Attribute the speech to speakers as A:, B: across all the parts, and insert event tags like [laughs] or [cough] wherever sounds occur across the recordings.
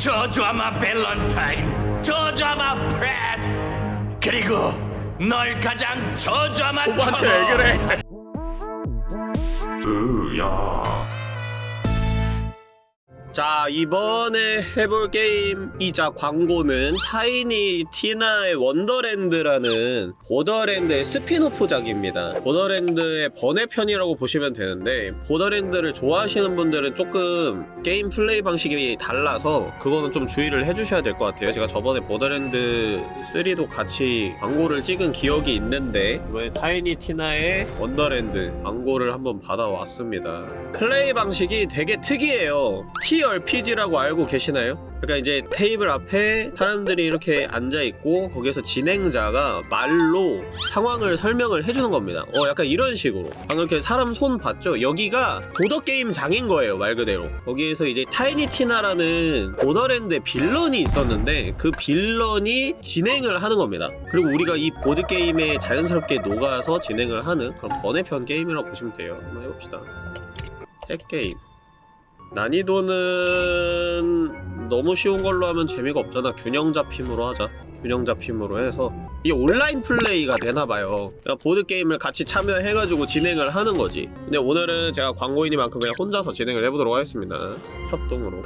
A: 저주아마 밸런타인, 저주아마 프레드, 그리고 널 가장 저주아마
B: 오빠한테 왜 그래?
A: 으야.
B: 자 이번에 해볼 게임이자 광고는 타이니 티나의 원더랜드라는 보더랜드의 스피노프작입니다. 보더랜드의 번외편이라고 보시면 되는데 보더랜드를 좋아하시는 분들은 조금 게임 플레이 방식이 달라서 그거는 좀 주의를 해주셔야 될 것 같아요. 제가 저번에 보더랜드 3도 같이 광고를 찍은 기억이 있는데 이번에 타이니 티나의 원더랜드 광고를 한번 받아왔습니다. 플레이 방식이 되게 특이해요 TRPG라고 알고 계시나요? 그러니까 이제 테이블 앞에 사람들이 이렇게 앉아있고 거기에서 진행자가 말로 상황을 설명을 해주는 겁니다. 어 약간 이런 식으로. 방금 이렇게 사람 손 봤죠? 여기가 보드게임 장인 거예요 말 그대로. 거기에서 이제 타이니티나라는 보더랜드의 villain이 있었는데 그 villain이 진행을 하는 겁니다. 그리고 우리가 이 보드게임에 자연스럽게 녹아서 진행을 하는 그런 번외편 게임이라고 보시면 돼요. 한번 해봅시다. 셋 게임 난이도는 너무 쉬운 걸로 하면 재미가 없잖아. 균형 잡힘으로 하자. 균형 잡힘으로 해서 이게 온라인 플레이가 되나봐요. 보드게임을 같이 참여해가지고 진행을 하는 거지. 근데 오늘은 제가 광고인이만큼 그냥 혼자서 진행을 해보도록 하겠습니다. 협동으로.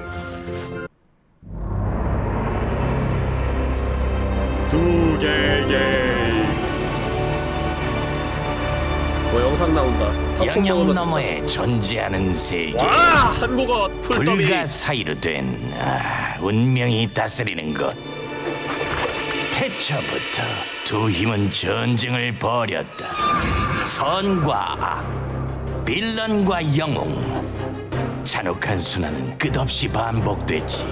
B: 두 개의 뭐 영상 나온다
A: 영영 너머에 존재하는 세계.
B: 와 한국어 풀더비
A: 불가 사이로 된 아, 운명이 다스리는 것. 태초부터 두 힘은 전쟁을 벌였다. 선과 악, 빌런과 영웅. 잔혹한 순환은 끝없이 반복됐지.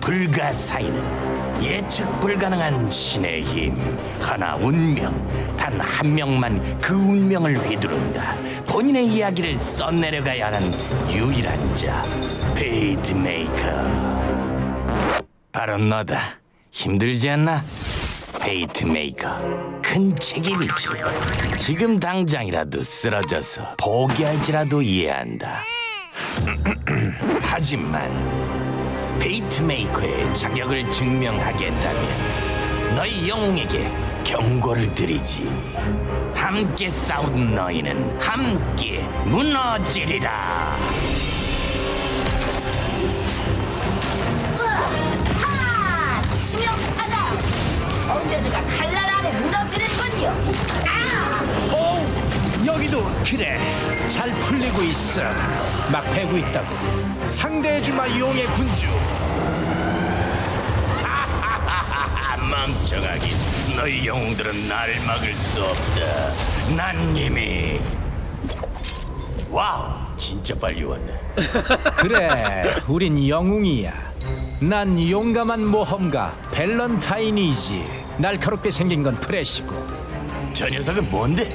A: 불가 사이는 예측 불가능한 신의 힘, 하나 운명, 단 한 명만 그 운명을 휘두른다. 본인의 이야기를 써내려가야 하는 유일한 자, Fatemaker. 바로 너다. 힘들지 않나? Fatemaker. 큰 책임이지. 지금 당장이라도 쓰러져서 포기할지라도 이해한다. [clears throat] 하지만 베이트메이커의 자격을 증명하겠다면 너희 영웅에게 경고를 드리지. 함께 싸운 너희는 함께 무너지리라.
C: 하! 치명하다! 언제든가 칼날 아래 무너지는군요. 아!
D: 여기도 그래 잘 풀리고 있어. 막 패고 있다고. 상대해주마 용의 군주.
A: 하하하하 멍청하긴. 너희 영웅들은 날 막을 수 없다. 난 이미. Wow 진짜 빨리 왔네.
D: 그래 우린 영웅이야. 난 용감한 모험가 밸런타인이지. 날카롭게 생긴 건 프렛이고.
A: 저 녀석은 뭔데?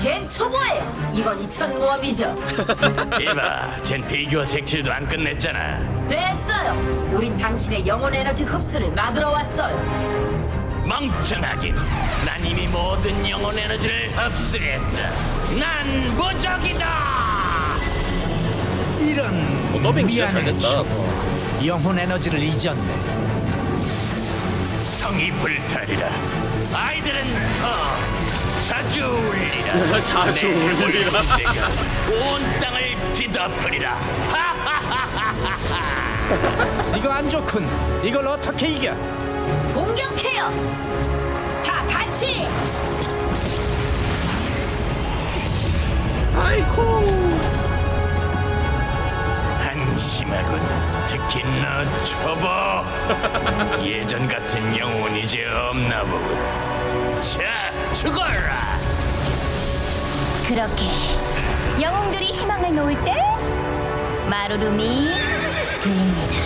C: 걘 초보예요. 이번 2천 모험이죠. [laughs]
A: 이봐, 쟨 비교 색칠도 안 끝냈잖아.
C: 됐어요. 우린 당신의 영혼 에너지 흡수를 막으러 왔어요.
A: 멍청하긴. 난 이미 모든 영혼 에너지를 흡수했다. 난 무적이다.
D: 이런
B: 어, 더빙 진짜 잘
D: 미안해,
B: 됐다.
D: 초보. 영혼 에너지를 잊었네
A: 성이 불타리라. 아이들은 더 자주 울리라.
B: 자주
A: 내
B: 울리라.
A: 내가 온 땅을 뒤덮으리라. [laughs]
D: 이거 안 좋군 이걸 어떻게 이겨
C: 공격해요. 다 반치.
A: 한심하군. 특히 너 초보. [laughs] 예전 같은 영혼 이제 없나 보군. 자, 죽어라.
E: 그렇게 영웅들이 희망을 놓을 때 마루rum이 보입니다.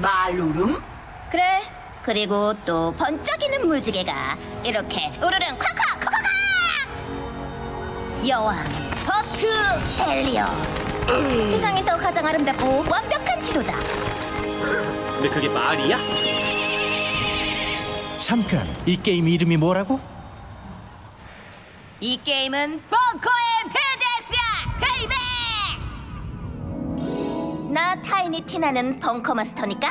C: 말루름?
E: 그래. 그리고 또 번쩍이는 무지개가 이렇게 우르릉 콱콱 콱콱 여왕 버트 헬리어 세상에서 가장 아름답고 완벽한 지도자
B: 근데 그게 말이야?
D: 잠깐 이 게임 이름이 뭐라고?
E: 이 게임은 Bunker and Badass야 baby 난 나 타이니 티나는 벙커 마스터니까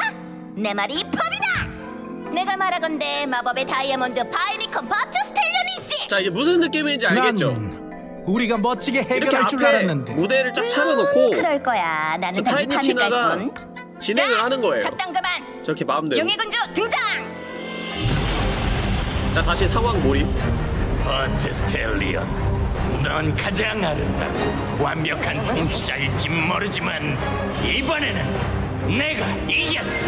E: 내 말이 법이다. 내가 말하건대 마법의 다이아몬드 유니콘 Butt Stallion이 있지.
B: 자 이제 무슨 느낌인지 알겠죠?
D: 난 우리가 멋지게 해결할 줄 알았는데
B: 무대를 쫙 차려놓고
E: 그럴 거야. 나는
B: 타이니 티나가
E: 뿐.
B: 진행을 하는 거예요.
E: 잡담 그만.
B: 저렇게 마음대로.
E: 용의 군주 등장.
B: 자 다시 상황 몰입.
A: 버트 스텔리온 넌 가장 아름답고 완벽한 통치자일지 모르지만 이번에는 내가 이겼어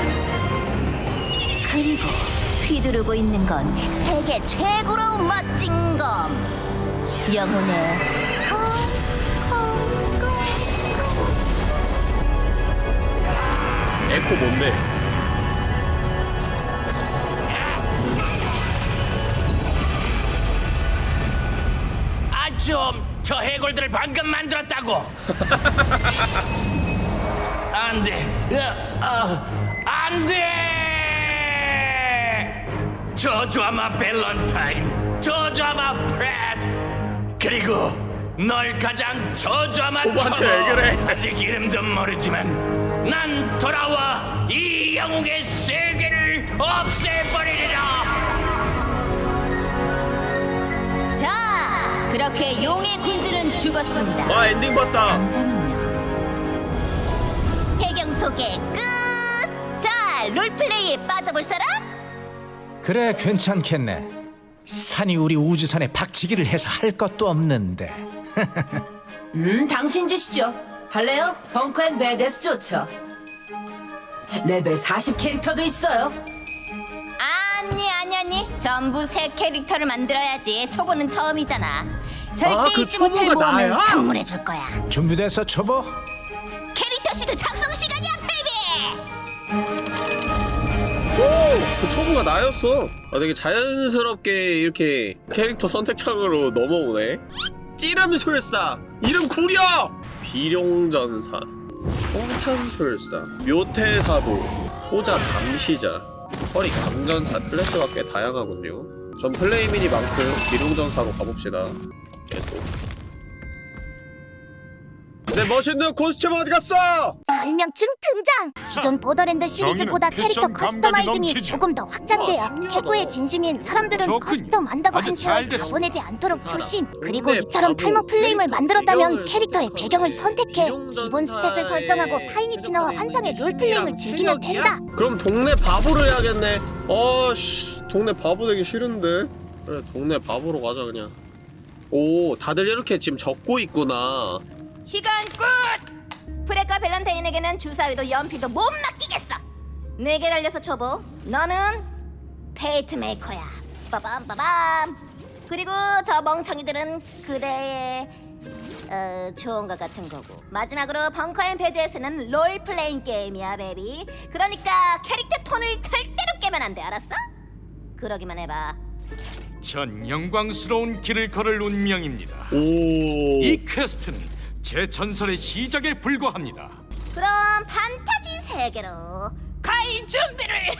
E: 그리고 휘두르고 있는 건 세계 최고로 멋진 검. 영혼의 검, 검, 검.
B: 에코 뭔데?
A: 좀 저 해골들을 방금 만들었다고 [laughs] 안 돼 어, 안돼 저주하마 밸런타인 저주하마 프레트 그리고 널 가장 저주하마
B: 초보. 해결해.
A: 아직 이름도 모르지만 난 돌아와 이 영웅의 세계를 없애버리
E: 그렇게 용의 군주는 죽었습니다.
B: 와 엔딩 봤다.
E: 당장은요. 배경 소개 끝. 자, 롤플레이에 빠져볼 사람?
D: 그래 괜찮겠네 산이 우리 우주선에 박치기를 해서 할 것도 없는데 [laughs]
C: 음, 당신 짓이죠. 할래요? Bunker and Badass 좋죠. 레벨 40 캐릭터도 있어요.
E: 아니 아니 아니. 전부 새 캐릭터를 만들어야지. 초보는 처음이잖아. 절대
B: 아, 그
E: 잊지 못할
B: 초보가
E: 모험을
B: 나야?
E: 선물해 줄 거야.
D: 준비됐어 초보?
E: 캐릭터 시드 작성 시간이야, baby.
B: 그 초보가 나였어. 아, 되게 자연스럽게 이렇게 캐릭터 선택창으로 넘어오네. 찌름술사 이름 구려 비룡전사 총탄술사 묘태사도 포자 감시자 서리 광전사 클래스가 꽤 다양하군요. 전 플레임이니만큼 비룡전사로 가봅시다. 계속. 내 멋있는 costume 어디 갔어?
F: 설명충 등장! 기존 보더랜드 시리즈보다 캐릭터
G: customizing이.
F: 조금 더 확장돼요. 캐꾸에 진심인 사람들은. custom 한다고
G: 한나절
F: 세월
G: 다
F: 보내지 않도록 조심. 그리고 이처럼 탈모 플레임을 만들었다면 캐릭터의 배경을
B: 해.
F: 선택해. 기본 stat을 설정하고 타이니티나와 환상의 role playing을 즐기면? 된다.
B: 그럼 동네 바보를 해야겠네. 어씨, 동네 바보 되기 싫은데. 그래, 동네 바보로 가자 그냥. 오, 다들 이렇게 지금 적고 있구나.
E: 시간 끝. 프레트와 밸런타인에게는 주사위도 연필도 못 맡기겠어. 네게 달렸어 초보. 너는 Fatemaker야. 빠밤 빠밤. 그리고 저 멍청이들은 그대의 어, 좋은 것 같은 거고. 마지막으로 Bunker and Badass는 role playing 게임이야, baby. 그러니까 캐릭터 톤을 절대로 깨면 안 돼, 알았어? 그러기만 해봐.
G: 전 영광스러운 길을 걸을 운명입니다.
B: 오.
G: 이 quest는 제 전설의 시작에 불과합니다.
E: 그럼 판타지 세계로 갈 준비를 해.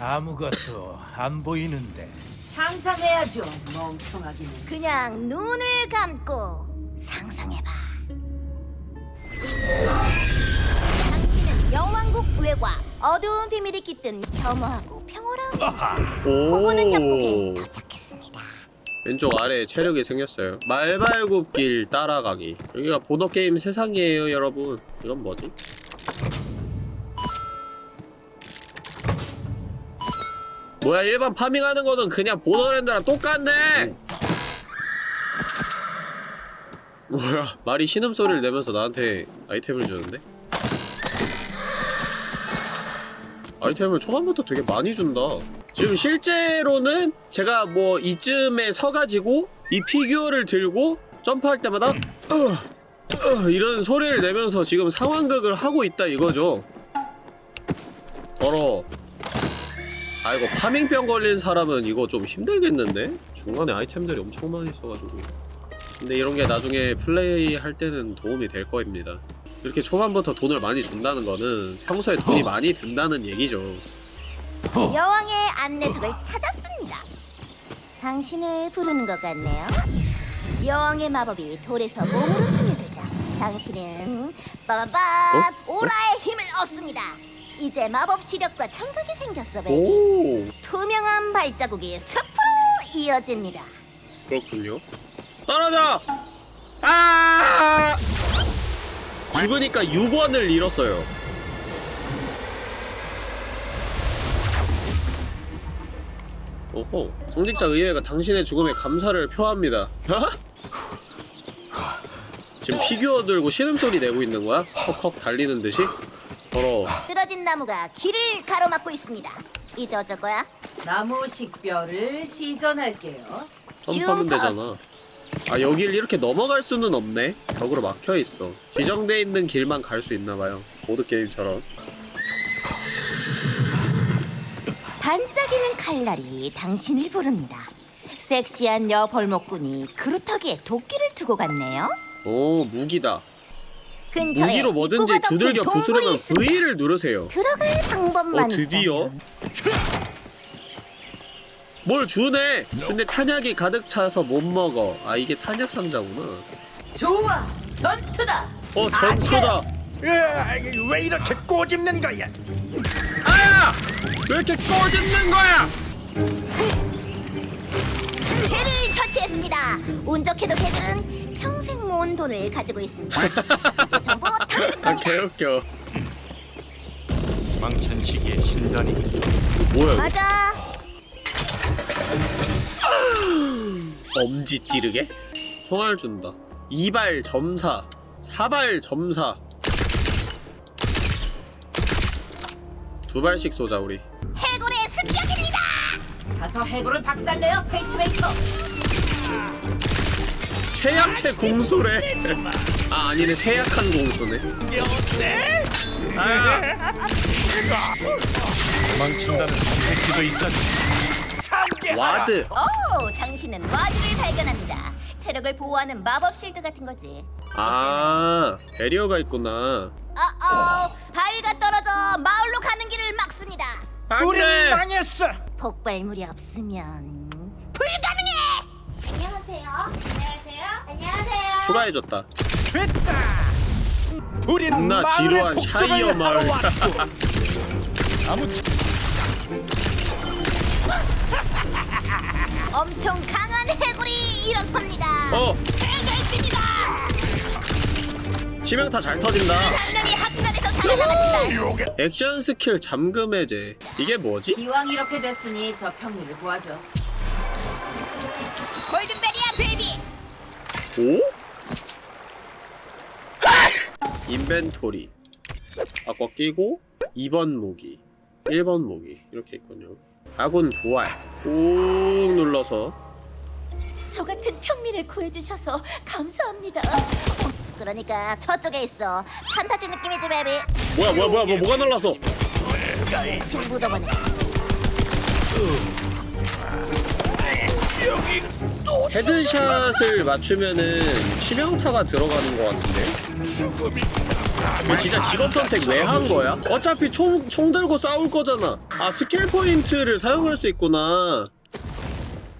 D: 아무것도 안 보이는데
C: 상상해야죠. 멍청하기는.
E: 그냥 눈을 감고 상상해봐. 당신은 영왕국 외과 어두운 비밀이 깃든 겸허하고 평화로운 호구는 협곡에
B: 오.
E: 도착했습니다.
B: 왼쪽 아래에 체력이 생겼어요. 말발굽길 따라가기. 여기가 보더게임 세상이에요, 여러분. 이건 뭐지? 뭐야, 일반 파밍하는 거는 그냥 보더랜드랑 똑같네! 뭐야, 말이 신음소리를 내면서 나한테 아이템을 주는데? 아이템을 초반부터 되게 많이 준다. 지금 실제로는 제가 뭐 이쯤에 서가지고 이 피규어를 들고 점프할 때마다 어, 어, 이런 소리를 내면서 지금 상황극을 하고 있다 이거죠. 더러. 아이고 파밍병 걸린 사람은 이거 좀 힘들겠는데? 중간에 아이템들이 엄청 많이 있어가지고. 근데 이런 게 나중에 플레이 할 때는 도움이 될 거입니다. 이렇게 초반부터 돈을 많이 준다는 거는 평소에 돈이 많이 든다는 얘기죠.
E: 여왕의 안내석을 찾았습니다. 당신을 부르는 것 같네요. 여왕의 마법이 돌에서 몸으로 스며들자 당신은 빠밤빰
B: 어?
E: 오라의 힘을 얻습니다. 이제 마법 시력과 청각이 생겼어, baby.
B: 오
E: 투명한 발자국이 숲으로 이어집니다.
B: 그렇군요. 떨어져! 아! 죽으니까 6원을 잃었어요. 오호. 성직자 의회가 당신의 죽음에 감사를 표합니다. 지금 피규어 들고 신음소리 내고 있는 거야? 헉헉 달리는 듯이? 더러워.
E: 쓰러진 나무가 길을 가로막고 있습니다. 이제 어쩔 거야?
C: 나무 식별을 시전할게요.
B: 점프하면 되잖아. 아 여길 이렇게 넘어갈 수는 없네. 벽으로 막혀 있어. 지정돼 있는 길만 갈 수 있나 봐요. 보드 게임처럼.
E: 반짝이는 칼날이 당신을 부릅니다. 섹시한 여벌목꾼이 그루터기에 도끼를 두고 갔네요.
B: 오 무기다. 무기로 뭐든지 두들겨 부수려면. V를 누르세요.
E: 들어갈 방법만
B: 어 드디어. 뭘 주네. 근데 탄약이 가득 차서 못 먹어. 아 이게 탄약 상자구나.
C: 좋아, 전투다.
B: 어 전투다.
D: 으아, 왜 이렇게 꼬집는 거야?
B: 아! 왜 이렇게 꼬집는 거야?
E: 개를 처치했습니다. 운 좋게도 개들은 평생 모은 돈을 가지고 있습니다. 이제 전부 [laughs] 당신
B: 아
E: 겁니다.
B: 개웃겨.
G: 망천시기의 신단이
B: 뭐야? 이거?
E: 맞아.
B: 엄지 찌르게? 총알 준다. 이발 점사, 사발 점사. 두 발씩 쏘자 우리.
E: 해골의 습격입니다.
C: 가서 해골을 박살내요, Fatemaker.
B: 최약체 궁수래. 아 아니네 최약한 궁수네. 아
G: 망친다는 선택지도 있었지.
B: ward.
E: 오, 당신은 ward를 발견합니다. 체력을 보호하는 마법 shield 같은 거지.
B: 아 barrier가 있구나.
E: 어어, 바위가 떨어져 마을로 가는 길을 막습니다.
D: 우리. 망했어.
E: 폭발물이 없으면 불가능해. 안녕하세요. 안녕하세요. 안녕하세요.
B: 추가해줬다.
D: 됐다.
B: 겁나
D: 마을의
B: 지루한 샤이어 마을. [laughs]
D: 아무
E: 엄청 강한 해골이 일어섭니다.
B: 어
E: 해결입니다.
B: 치명타 잘 터진다.
E: 장면이 학살에서 살아남았다.
B: action skill 잠금 해제. 이게 뭐지?
C: 기왕 이렇게 됐으니 저 평민을 구하죠.
E: 골든베리야 baby.
B: 오? inventory 아까 끼고 2번 무기 1번 무기 이렇게 있군요 아군 부활 꾹 눌러서
E: 저 같은 평민을 구해주셔서 감사합니다. 그러니까 저쪽에 있어. 판타지 느낌이지 baby.
B: 뭐야 뭐야 뭐야 뭐, 뭐가
E: 핑 묻어보네.
B: headshot을 맞추면은 치명타가 들어가는 것 같은데 진짜 직업 선택 왜 한 거야? 어차피 총, 총 들고 싸울 거잖아 아 skill point를 사용할 수 있구나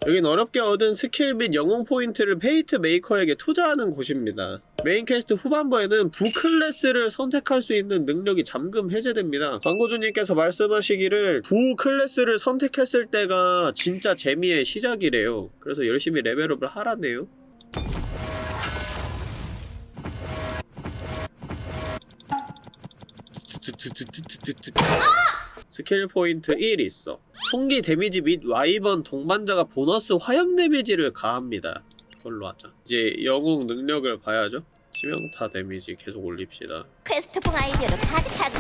B: 여긴 어렵게 얻은 스킬 및 영웅 포인트를 페이트 메이커에게 투자하는 곳입니다. main quest 후반부에는 부클래스를 선택할 수 있는 능력이 잠금 해제됩니다. 광고주님께서 말씀하시기를 부클래스를 선택했을 때가 진짜 재미의 시작이래요. 그래서 열심히 level up을 하라네요. skill point 1 있어. 총기 데미지 및 wyvern 동반자가 보너스 화염 데미지를 가합니다. 그걸로 하자. 이제 영웅 능력을 봐야죠. 치명타 데미지 계속 올립시다.
E: quest풍 아이디어로 가득하고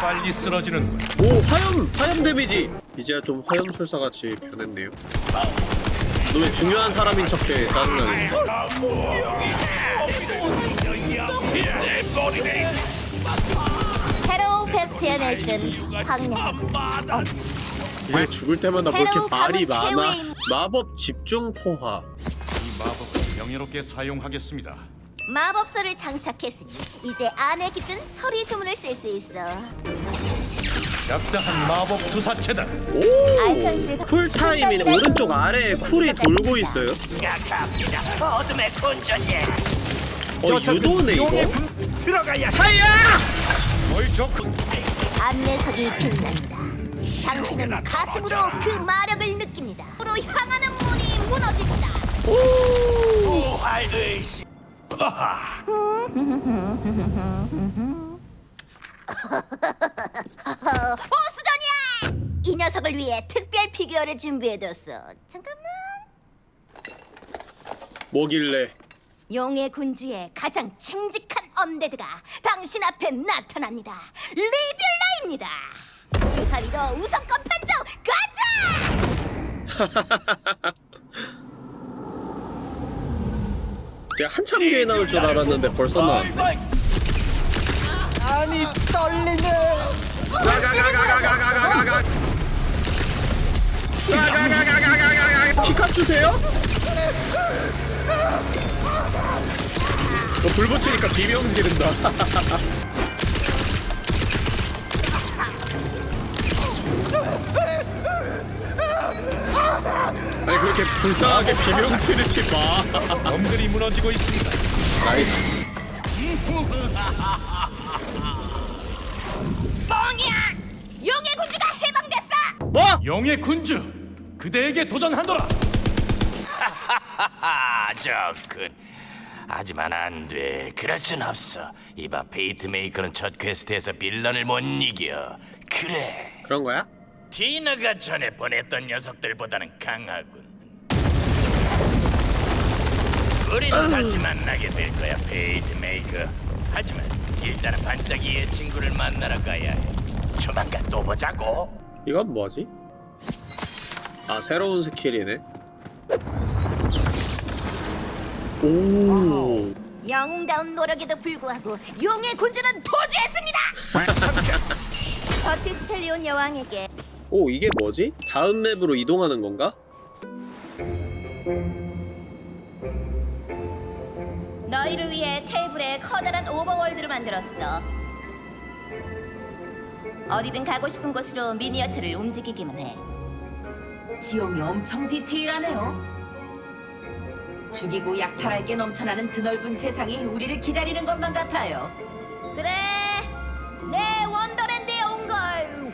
G: 빨리 쓰러지는
B: 군요 화염! 화염 데미지! 이제야 좀 화염술사같이 변했네요. 너 왜 중요한 사람인 척해 짜증나네.
E: 헤로우 페스트의 내실은 엄청
B: 얘 죽을 때마다
E: 새로운
B: 말이 많아? 마법 집중 포화.
G: 이 마법을 명예롭게 사용하겠습니다.
E: 마법서를 장착했으니 이제 안에 깃든 서리 주문을 쓸 수 있어.
G: 약다한 마법 투사체다.
B: 오 쿨타임이 오른쪽 아래에 쿨이 돌고 있어요
A: 약합니다. 어둠의 군전예.
B: 어 유도네
D: 용의
B: 이거
D: 군 들어가야 해.
B: 하야.
E: 안내석이 빛납니다. 당신은 가슴으로 그 마력을 느낍니다. 으로 향하는 문이 무너집니다.
A: 부활 의식.
E: 보수전이야! 이 녀석을 위해 특별 피규어를 준비해뒀어. 잠깐만.
B: 뭐길래
E: 용의 군주의 가장 칭직한 엄데드가 당신 앞에 나타납니다. 리뷰라입니다. 주사위도 우선권 판정 가자!
B: 제가 한참 뒤에 나올 줄 알았는데 벌써 나왔네
D: 아니 떨리네.
B: 가가가가가가가가가 가 가가가가가가 피카츄세요? 어, 불 붙이니까 비명 지른다 [laughs] 아니 그렇게 불쌍하게 비명 지르지 마
G: 놈들이 무너지고 있습니다.
B: nice
E: 뻥이야! 용의 군주가 해방됐어!
B: 뭐?
G: 용의 군주, 그대에게 도전하노라.
A: 아, [laughs] 좋군. 하지만 안 돼. 그럴 순 없어. 이봐, 페이트메이커는 첫 quest에서 villain을 못 이겨. 그래.
B: 그런 거야?
A: 티나가 전에 보냈던 녀석들보다는 강하군. 우린 다시 만나게 될 거야, 페이트메이커. 하지만 일단은 반짝이의 친구를 만나러 가야 해. 조만간 또 보자고.
B: 이건 뭐지? 아 새로운 스킬이네 오
E: 영웅다운 노력에도 불구하고 용의 군주는 도주했습니다! [laughs] 버티스텔리온 여왕에게
B: 오 이게 뭐지? 다음 맵으로 이동하는 건가?
E: 너희를 위해 테이블에 커다란 오버월드를 만들었어. 어디든 가고 싶은 곳으로 미니어처를 움직이기만 해.
C: 지형이 엄청 디테일하네요. 죽이고 약탈할 게 넘쳐나는 드넓은 세상이 우리를 기다리는 것만 같아요.
E: 그래, 내 원더랜드에 온 걸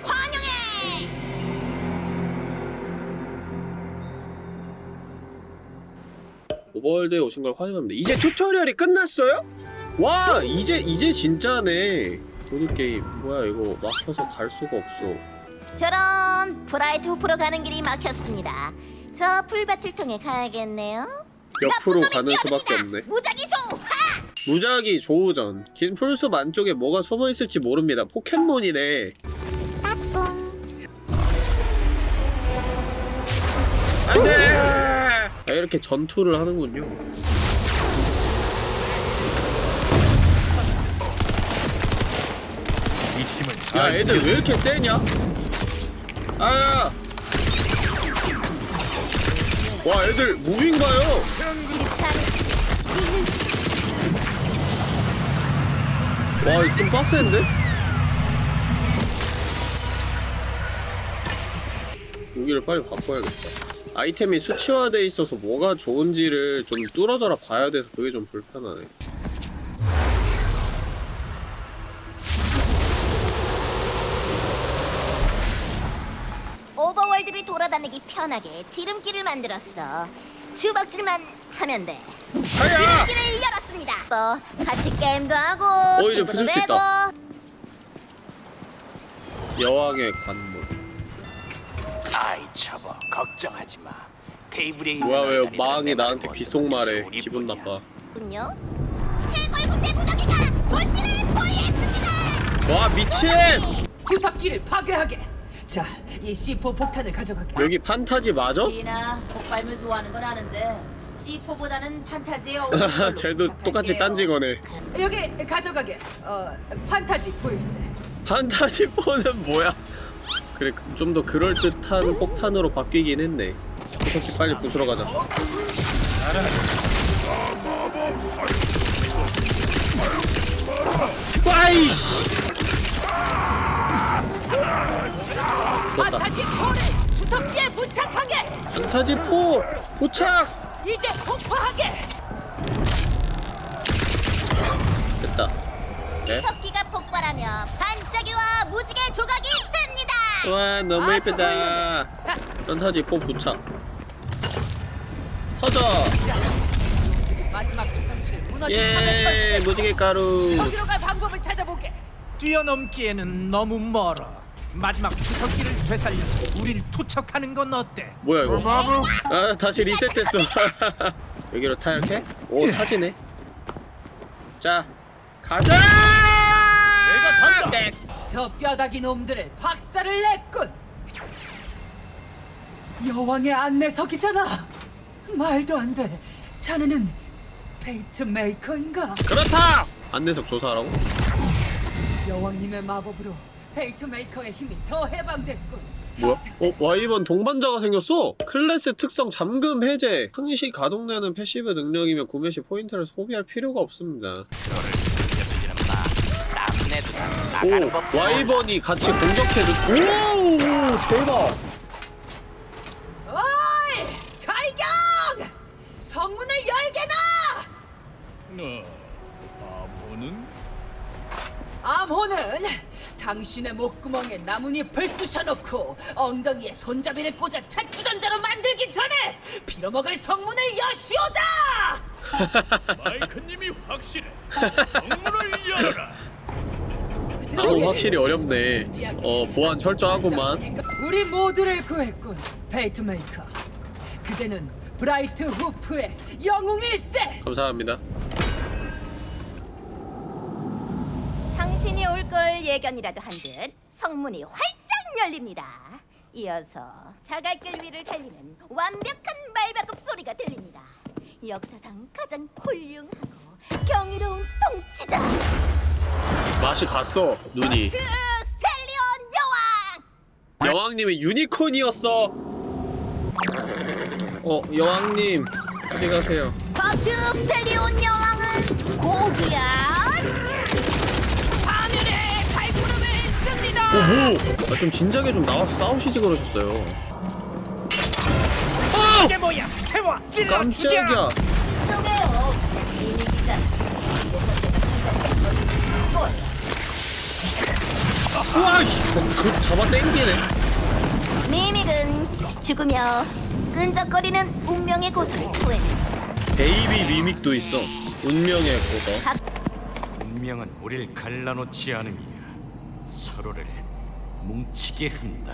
E: 환영해.
B: 오버월드에 오신 걸 환영합니다 이제 tutorial이 끝났어요? 와 이제 이제 진짜네 보드 게임 뭐야 이거 막혀서 갈 수가 없어
E: 저런 브라이트후프로 가는 길이 막혔습니다. 저 풀밭을 통해 가야겠네요.
B: 옆으로 가는 수밖에. 없네
E: 무작위 좋아.
B: 무작위 조우전 긴 풀숲 안쪽에 뭐가 숨어있을지 모릅니다 포켓몬이네 안돼 아, 이렇게 전투를 하는군요
G: 야잘
B: 애들 왜 이렇게 세냐 아야 와 애들 무빙 봐요? 와 좀 빡센데? 무기를 빨리 바꿔야겠다. 아이템이 수치화돼 있어서 뭐가 좋은지를 좀 뚫어져라 봐야 돼서 그게 좀 불편하네
E: 오버월드를 돌아다니기 편하게 지름길을 만들었어. 주먹질만 하면 돼.
B: 하야!
E: 지름길을 열었습니다. 뭐 같이 게임도 하고
B: 어, 이제 부술 수. 있다. 여왕의 관문
A: 아이 접어 걱정하지 마. 테이블에 있는
B: 뭐야
A: 왜내
B: 나한테 귓속말해 기분. 나빠
E: 군요. 해골군대 무더기가 돌신을 포위했습니다.
B: 와 미친!
H: 구석기를 파괴하게. 자, 이 C4 폭탄을 가져가게.
B: 여기 판타지 맞아?
C: 디나 폭발물 좋아하는 건 아는데 C4보다는 판타지에 [laughs] 어울리는 걸로
B: 쟤도 똑같이
C: 부탁할게요.
B: 딴지 거네
H: 여기 가져가게. 어, 판타지 보일세.
B: 판타지 4는 뭐야 그래 좀 더 그럴듯한 폭탄으로 바뀌긴 했네 구석기 빨리 부수러 가자 와이씨 죽였다. 판타지 4를 주석기에 부착하게. 판타지 4 부착.
H: 이제 폭파하게.
B: 됐다. 네.
E: 주석기가 폭발하며 반짝이와 무지개 조각이 팹니다.
B: 와 너무 아, 예쁘다. 판타지 4 부착. 터져.
H: 마지막
B: 예, 무지개 가루.
H: 저기로 갈 방법을 찾아보게.
D: 뛰어넘기에는 너무 멀어. 마지막 투석기를 되살려 우릴 투척하는 건 어때?
B: 뭐야 이거 아 다시 리셋됐어 [laughs] 여기로 타 이렇게? 오 타지네 자 가자 내가 간다
H: 저 뼈다귀 놈들을 박살을 냈군. 여왕의 안내석이잖아. 말도 안 돼. 자네는 페이트 메이커인가?
B: 그렇다 안내석 조사하라고?
H: 여왕님의 마법으로 페이트 메이커의 힘이 더 해방됐군.
B: 뭐야? 어? wyvern 동반자가 생겼어? 클래스 특성 잠금 해제 항시 가동되는 passive 능력이며 구매 시 포인트를 소비할 필요가 없습니다 오!
A: 법.
B: wyvern이 같이 공격해줘 오! 대박
H: 어이! 갈경! 성문을 열게나!
G: 아무는
H: 암호는 당신의 목구멍에 나뭇잎을 쑤셔놓고 엉덩이에 손잡이를 꽂아 차추전자로 만들기 전에 빌어먹을 성문을 여시오다! [laughs]
G: 마이크님이 확실해. 성문을 열어라.
B: 아무 확실히 어렵네 어 보안 철저하구만
H: 우리 모두를 구했군, 페이트메이커. 그대는 브라이트 후프의 영웅일세!
B: 감사합니다
E: 신이 올 걸 예견이라도 한 듯 성문이 활짝 열립니다. 이어서 자갈길 위를 달리는 완벽한 말바꿈 소리가 들립니다. 역사상 가장 훌륭하고 경이로운 통치자
B: 맛이 갔어 눈이
E: 스텔리온 여왕!
B: 여왕님이 유니콘이었어 어 여왕님 어디 가세요
E: 버트 스텔리온 여왕은 고귀한
B: 오 뭐? 아, 좀 진작에 좀 나와서 싸우시지 그러셨어요.
D: 이게 뭐야? 태워 찔러
B: 깜짝이야. 우와 씨, 어, 그 잡아 당기네.
E: mimic은 죽으며 끈적거리는 운명의 고서를 토해낸다.
B: baby mimic도 있어. 운명의 고서
G: 운명은 우릴 갈라놓지 않으며 서로를 뭉치게 한다.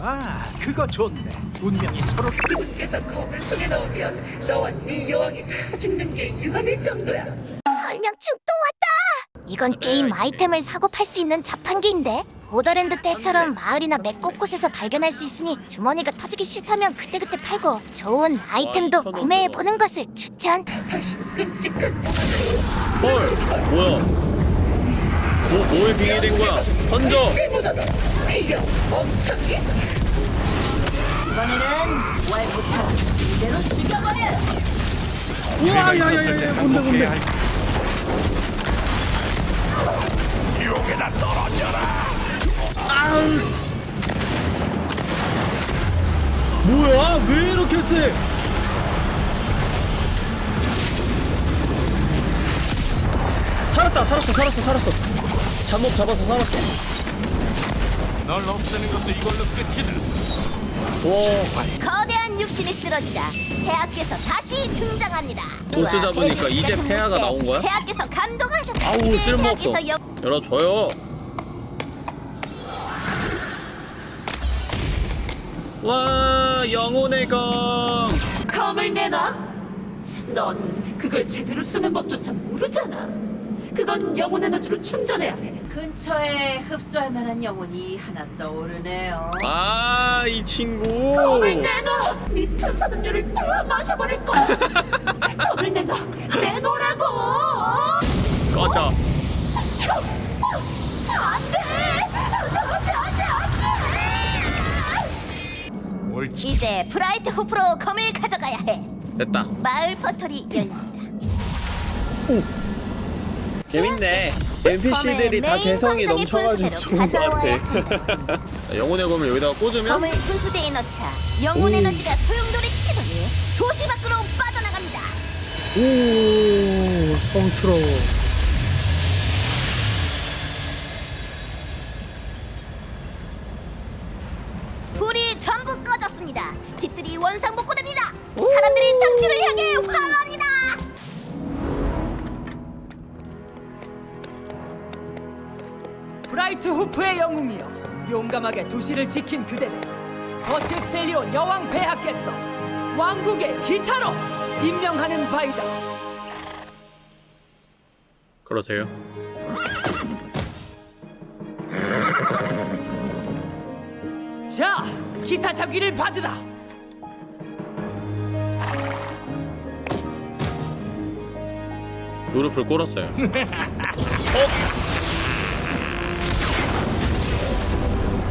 D: 아 그거 좋네. 운명이 서로
H: 그래서 거울 속에 넣으면 너와 네 여왕이 다 죽는 게 유감일 정도야.
F: 설명충 또 왔다. 이건 게임 아이템을 사고 팔 수 있는 자판기인데. 보더랜드 때처럼 마을이나 맵 곳곳에서 발견할 수 있으니 주머니가 터지기 싫다면 그때그때 팔고 좋은 아이템도
B: 와,
F: 구매해 보는 것을 추천.
B: 헐 뭐야 뭐, 뭐에 빙의된 거야? 던져!
C: 이번에는 월부터 제대로 죽여버려.
G: 우와 야야야 뭔데 뭔데?
B: 뭐야? 왜 이렇게 세? 살았다 살았어 살았어 살았어 잠복 잡아서 살았어
G: 널 없애는 것도 이걸로 끝이다.
B: 와
E: 거대한 육신이 쓰러지자 폐하께서 다시 등장합니다.
B: 보스 잡으니까 이제 폐하가 나온 거야?
E: 폐하께서 감동하셨다.
B: 아우 쓸모없어 열어줘요 와 영혼의 검
H: 검을 내놔. 넌 그걸 제대로 쓰는 법조차 모르잖아. 그건 영혼 에너지로 충전해야 해.
C: 근처에 흡수할 만한 영혼이 하나 떠오르네요.
B: 아, 이 친구.
H: 검을 내놔. 네 탄산음료를 다 마셔버릴 거야. [laughs] 검을 내놔. 내놓으라고.
B: 꺼져.
G: 옳지.
E: 이제 브라이트 후프로 검을 가져가야 해.
B: 됐다.
E: 마을 포털이 열립니다.
B: 재밌네. NPC들이 다 개성이 넘쳐가지고 좋은 것 같아. 영혼의 검을 여기다가 꽂으면
E: 검을 분수대에 넣자 영혼 에너지가 소용돌이 치더니 도시 밖으로 빠져나갑니다.
B: 오 성스러워.
I: 용감하게 도시를 지킨 그대를 버티스텔리온 여왕 폐하께서 왕국의 기사로 임명하는 바이다
B: 그러세요.
I: 자 기사 자귀를 받으라
B: 무릎을 꿇었어요. [laughs]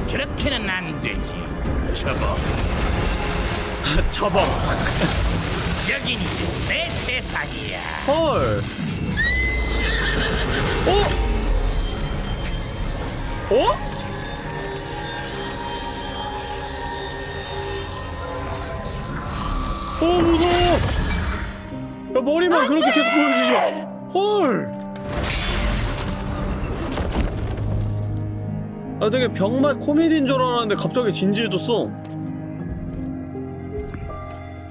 A: 그렇게는 안 되지. 접어.
B: 접어.
A: 여긴 이제 내 세상이야.
B: 헐. 어? 어? 어 무서워. 야 머리만 그렇게 계속 보여주지 마. 헐. 아 되게 병맛 코미디인 줄 알았는데 갑자기 진지해졌어.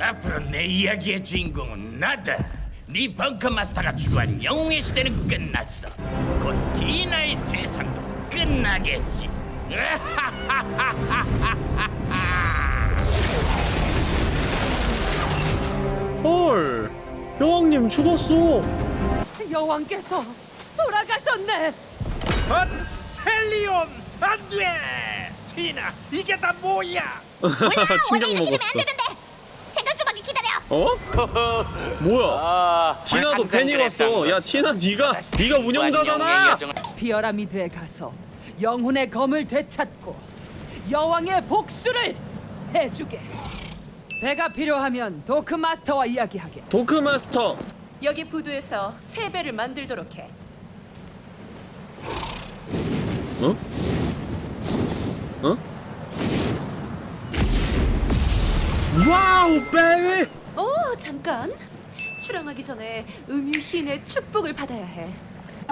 A: 앞으로 내 이야기의 주인공은 나다. 네 벙커 마스터가 추구한 영웅의 시대는 끝났어. 곧 디나의 세상도 끝나겠지. [laughs]
B: 헐. 여왕님 죽었어.
I: 여왕께서 돌아가셨네
D: 스텔리온 안 돼 티나 이게 다 뭐야 [laughs]
B: 충격 먹었어.
E: 생각 좀 하게 기다려.
B: 어? [laughs] 뭐야? 티나도
A: 항상
B: 팬이 왔어. 야. 티나 네가 네가 운영자잖아.
I: 피어라미드에 가서 영혼의 검을 되찾고 여왕의 복수를 해주게 배가 필요하면 도크 마스터와 이야기하게
B: dock master.
H: 여기 부두에서 새 배를 만들도록 해.
B: 어? 어? wow, baby.
H: 어, 잠깐. 출항하기 전에 음유 시인의 축복을 받아야 해.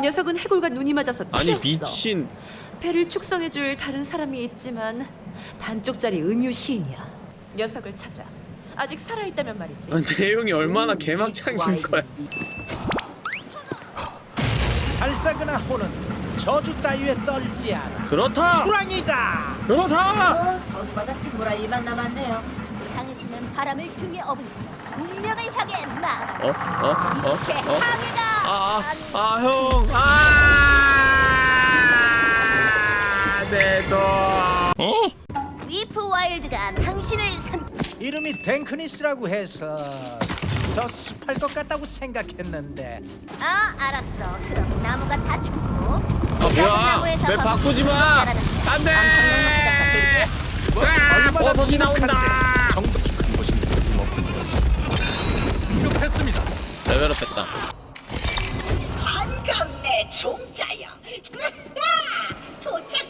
H: 녀석은 해골과 눈이 맞아서
B: 아니
H: 튀었어.
B: 미친.
H: 배를 축성해줄 다른 사람이 있지만 반쪽짜리 음유 시인이야. 녀석을 찾아. 아직 살아있다면 말이지.
B: 아, 내용이 얼마나 개막창인 거야.
D: 발사그나 호는 저주 따위에 떨지 않아
B: 그렇다.
D: 호랑이다
B: 그렇다.
C: 어, 저주받아 침몰할 일만 남았네요.
E: 당신은 바람을 등에 업은 채 운명을 향해 막
B: 어? 어? 어?
E: 이렇게
B: 어?
E: 합니다.
B: 아,
E: 아니,
B: 아, 형. 아, 내 돈.
E: 위프 와일드가 당신을 선
D: 이름이 댕크니스라고 해서 더 습할 것 같다고 생각했는데
E: 아, 알았어. 그럼 나무가 다 죽고.
B: 아, 뭐야? 왜 바꾸지 마. 안 돼. 아, 버섯이 나온다.
G: 정도 축한 것인데 틀림없군요. 급했습니다.
B: 레벨업 했다.
C: 반갑네, 종자여.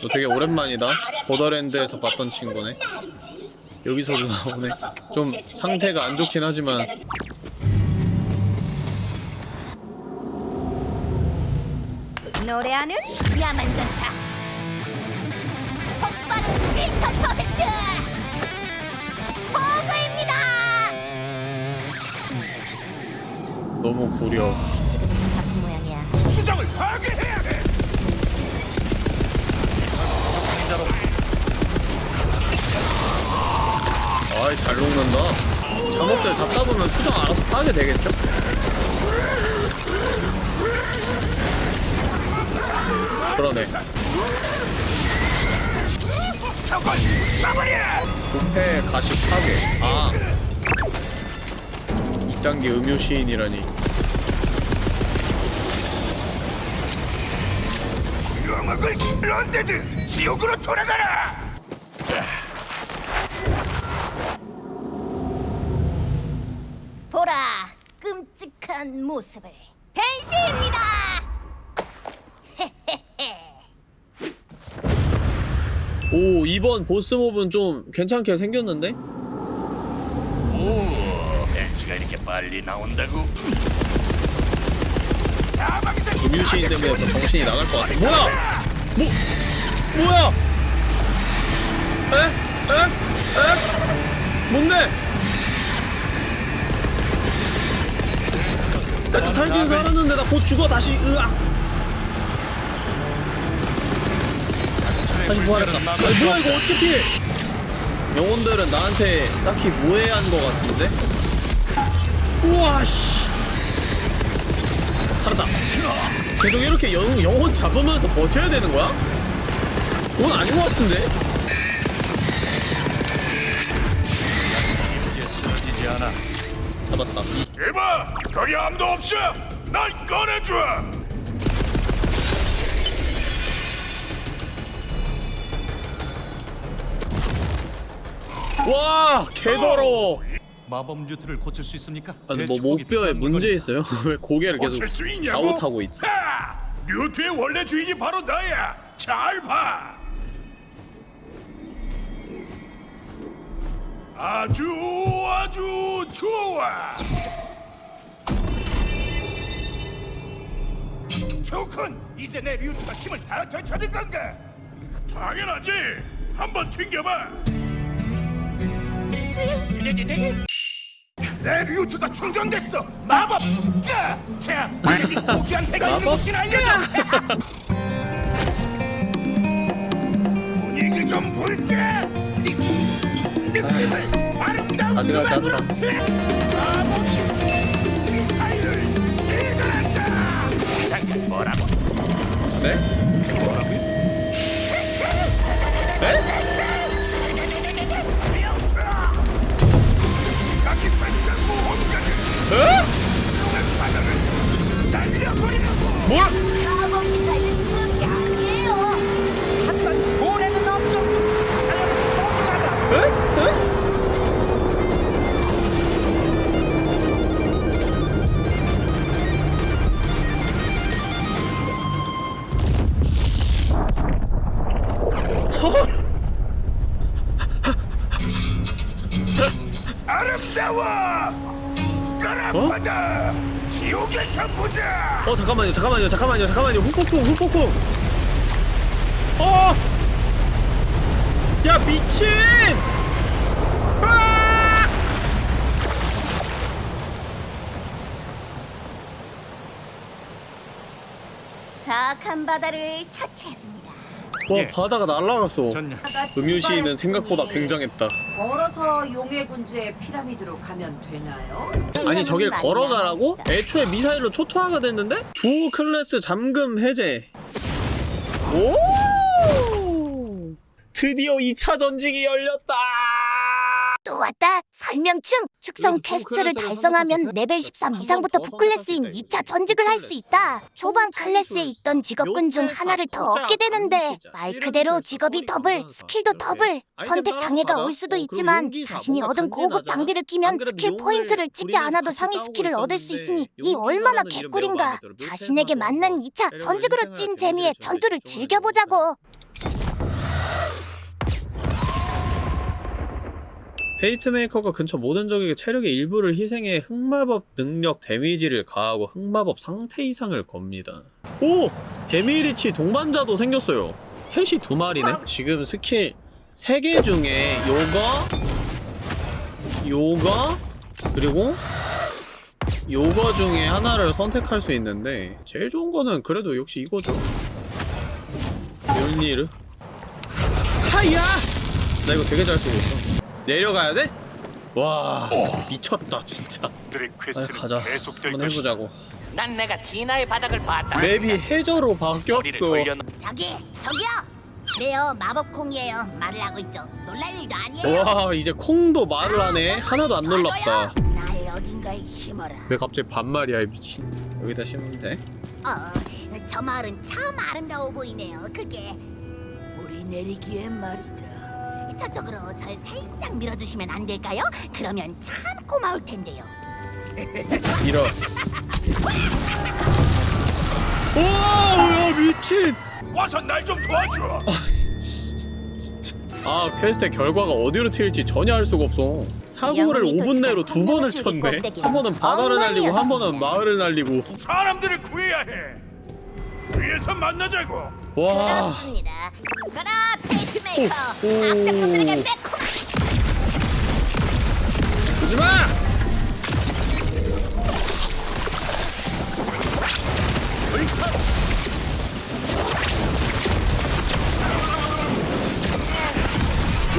B: 너 되게 오랜만이다. 보더랜드에서 봤던 친구네. 여기서도 나오네. [laughs] 좀 상태가 안 좋긴 하지만
E: 노래하는 야만전사. 폭발은 1,000%! 버그입니다!
B: 너무 구려.
E: 지금 작품 모양이야.
G: 수정을 파괴해야 돼.
B: 아이 잘 녹는다. 작업들 잡다 보면 수정 알아서 파게 되겠죠? 그러네. 부패 가시 파괴. 아. 2단계 음유 시인이라니.
A: undead 지옥으로 돌아가라.
E: 보라, 끔찍한 모습을. 변신입니다!
B: 오 이번 보스 mob은 좀 괜찮게 생겼는데?
J: 오, 벤시가 이렇게 빨리 나온다고? 사망자
B: 음유시인 때문에 더 정신이 나갈 것 같아 뭐야! 뭐 뭐야! 에? 에? 에? 뭔데? 나 살긴 살았는데 나 곧 죽어 다시 으악 다시 부활했다 아니 뭐야 이거 어떻게 피해 영혼들은 나한테 딱히 무해한 것 같은데? 우와 씨 살았다 계속 이렇게 영, 영혼 잡으면서 버텨야 되는 거야? 그건 아닌 것 같은데? 잡았다
J: 이봐, 거기 아무도 없어. 날 꺼내줘.
B: 와 개더러워
G: 마법 뮤트를 고칠 수 있습니까?
B: 아니 뭐 목뼈에 문제 있어요? [laughs] 왜 고개를 계속 있어
J: 하! 류트의 원래 주인이 바로 나야. 잘 봐. 아주 아주 좋아. 좋군. 이제 내 류트가 힘을 다 되찾은 건가? 당연하지. 한번 튕겨봐. 내 류트가 충전됐어. 마법. 까! 자, 이 고귀한 배가 있는 곳이나 알려줘. 분위기 좀 볼게. 느낌을 아름다운 음악으로.
B: 않다.
J: 마법 미사일을 시전한다. 잠깐 뭐라고?
B: 네?
J: 뭐라고요?
B: 네?
J: 모 바다를
E: 처치했습니다.
B: 와
G: 예.
B: 바다가 날아갔어
G: 전혀.
B: 음유시인은 생각보다 굉장했다
C: 걸어서 용의 군주의 피라미드로 가면 되나요?
B: 아니 저길 걸어가라고? 애초에 미사일로 초토화가 됐는데? 부 클래스 잠금 해제 오! 드디어 2차 전직이 열렸다
F: 또 왔다. 설명충. 축성 quest를 달성하면 레벨 13
B: 한번
F: 이상부터
B: 수
F: 2차
B: 있다.
F: 전직을 할 수. 있다. 초반 클래스에. 있던 직업군 중 하나를 더 얻게 되는데 말 그대로 직업이 더블, 스킬도 더블.
B: 아이템
F: 선택 장애가. 올 수도
B: 어,
F: 있지만 자신이 얻은 고급. 장비를
B: 안
F: 끼면 스킬 포인트를 찍지 않아도 상위 스킬을 얻을 수 있으니 이 얼마나 개꿀인가. 자신에게 맞는 2차
B: 때려고
F: 전직으로 찐 재미에
B: 줄
F: 전투를. 즐겨보자고.
B: Fatemaker가 근처 모든 적에게 체력의 일부를 희생해 흑마법 능력 데미지를 가하고 흑마법 상태 이상을 겁니다. 오! 데미리치 동반자도 생겼어요. 펫이 두 마리네? 지금 스킬 3개 중에 요거 요거 그리고 요거 중에 하나를 선택할 수 있는데 제일 좋은 거는 그래도 역시 이거죠. 율니르 하야! 나 이거 되게 잘 쓰고 있어. 내려가야 돼? 와 미쳤다 진짜.
J: 들의
B: 아
J: 퀘스트는
B: 가자. 한번. 해보자고.
A: 난 내가 디나의 바닥을 봤다.
B: 맵이 해저로 바뀌었어.
E: 저기, 저기요. 그래요, 마법콩이에요. 말을 하고 있죠. 놀랄 일도 아니에요.
B: 와 이제 콩도 말을 하네. 하나도 안 놀랍다.
E: 날 어딘가에 심어라.
B: 왜 갑자기 반말이야 이 미친. 여기다 심으면 돼.
E: 어, 저 마을은 참 아름다워 보이네요. 그게
C: 우리 내리기엔 말이 다.
E: 저쪽으로 절 살짝 밀어주시면 안 될까요? 그러면 참 고마울 텐데요.
B: 밀어. 오야 미친.
J: 와서 날 좀 도와줘.
B: 진짜 아 퀘스트의 결과가 어디로 튈지 전혀 알 수가 없어 사고를
E: 영웅이
B: 5분 내로 두 번을 쳤네 한 번은 바다를 날리고 한 번은. 마을을 날리고
J: 사람들을 구해야 해. 위에서 만나자고.
B: 와
E: 그렇습니다. 가라 Fatemaker.
B: 오지마!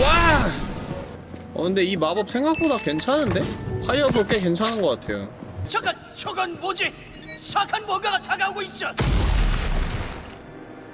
B: 와! 어 근데 이 마법 생각보다 괜찮은데? fireball 꽤 괜찮은 것 같아요
J: 저건 저건 뭐지? 사악한 뭔가가 다가오고 있어.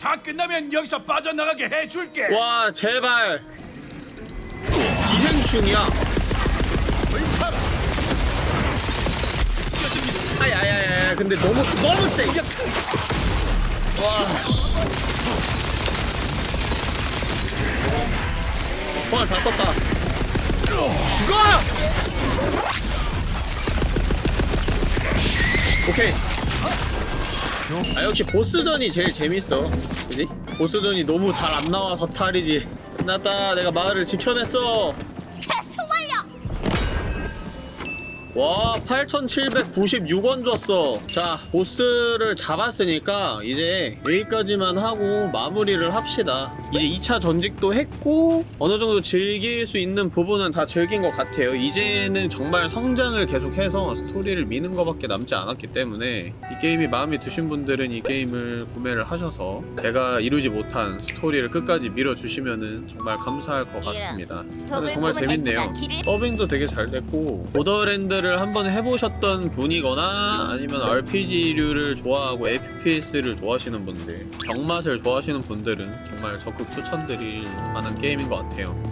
K: 다
J: 끝나면 여기서 빠져나가게 해줄게.
B: 와 제발 기생충이야 아야야야 근데 너무 너무 세 와, 씨. 총알 다 썼다. 죽어! 오케이. 아, 역시 보스전이 제일 재밌어. 그지? 보스전이 너무 잘 안 나와서 탈이지. 끝났다. 내가 마을을 지켜냈어. 와 8796원 줬어. 자 보스를 잡았으니까 이제 여기까지만 하고 마무리를 합시다. 이제 2차 전직도 했고 어느정도 즐길 수 있는 부분은 다 즐긴 것 같아요. 이제는 정말 성장을 계속해서 스토리를 미는 것밖에 남지 않았기 때문에 이 게임이 마음에 드신 분들은 이 게임을 구매를 하셔서 제가 이루지 못한 스토리를 끝까지 밀어주시면은 정말 감사할 것 같습니다. 근데 정말 재밌네요. 더빙도 되게 잘 됐고 보더랜드 를 한번 해보셨던 분이거나 아니면 RPG류를 좋아하고 FPS를 좋아하시는 분들 정맛을 좋아하시는 분들은 정말 적극 추천드릴 만한 게임인 것 같아요.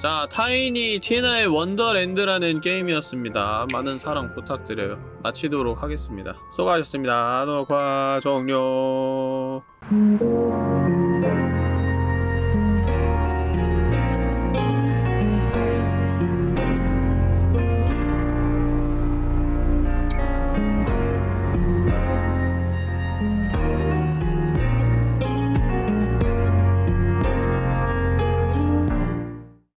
B: 자 타이니 티나의 원더랜드라는 게임이었습니다. 많은 사랑 부탁드려요. 마치도록 하겠습니다. 수고하셨습니다. 녹화 종료